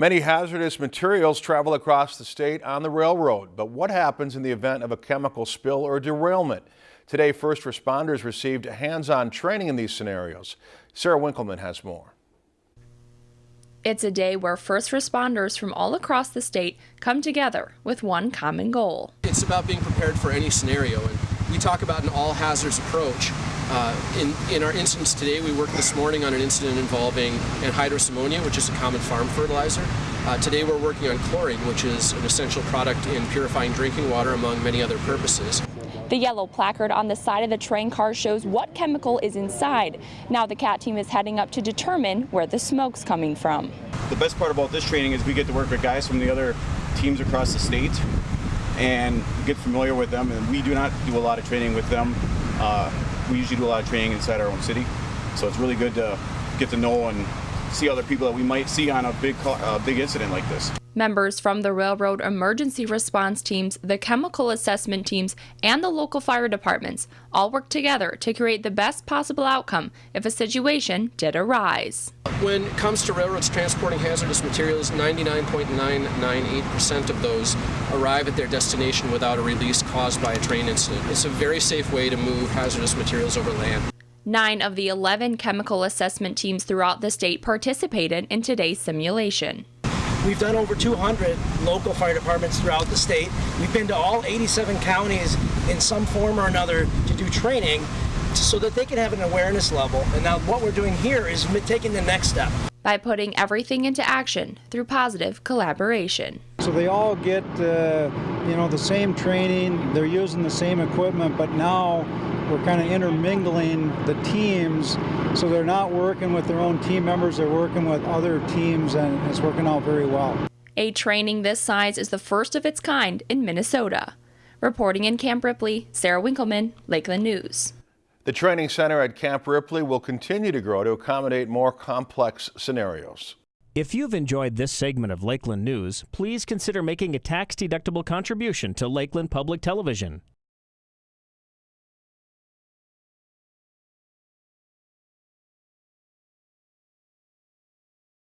Many hazardous materials travel across the state on the railroad, but what happens in the event of a chemical spill or derailment? Today, first responders received hands-on training in these scenarios. Sarah Winkleman has more. It's a day where first responders from all across the state come together with one common goal. It's about being prepared for any scenario, and we talk about an all hazards approach. Uh, in, in our instance today, we worked this morning on an incident involving anhydrous ammonia, which is a common farm fertilizer. Uh, today we're working on chlorine, which is an essential product in purifying drinking water, among many other purposes. The yellow placard on the side of the train car shows what chemical is inside. Now the CAT team is heading up to determine where the smoke's coming from. The best part about this training is we get to work with guys from the other teams across the state and get familiar with them. And we do not do a lot of training with them. Uh, we usually do a lot of training inside our own city. So it's really good to get to know and see other people that we might see on a big, uh, big incident like this. Members from the railroad emergency response teams, the chemical assessment teams, and the local fire departments all work together to create the best possible outcome if a situation did arise. When it comes to railroads transporting hazardous materials, 99.998% of those arrive at their destination without a release caused by a train incident. It's a very safe way to move hazardous materials over land. Nine of the 11 chemical assessment teams throughout the state participated in today's simulation. We've done over 200 local fire departments throughout the state. We've been to all 87 counties in some form or another to do training so that they can have an awareness level. And now what we're doing here is taking the next step. By putting everything into action through positive collaboration. So they all get, uh, you know, the same training, they're using the same equipment, but now we're kind of intermingling the teams so they're not working with their own team members, they're working with other teams and it's working out very well. A training this size is the first of its kind in Minnesota. Reporting in Camp Ripley, Sarah Winkleman, Lakeland News. The training center at Camp Ripley will continue to grow to accommodate more complex scenarios. If you've enjoyed this segment of Lakeland News, please consider making a tax-deductible contribution to Lakeland Public Television.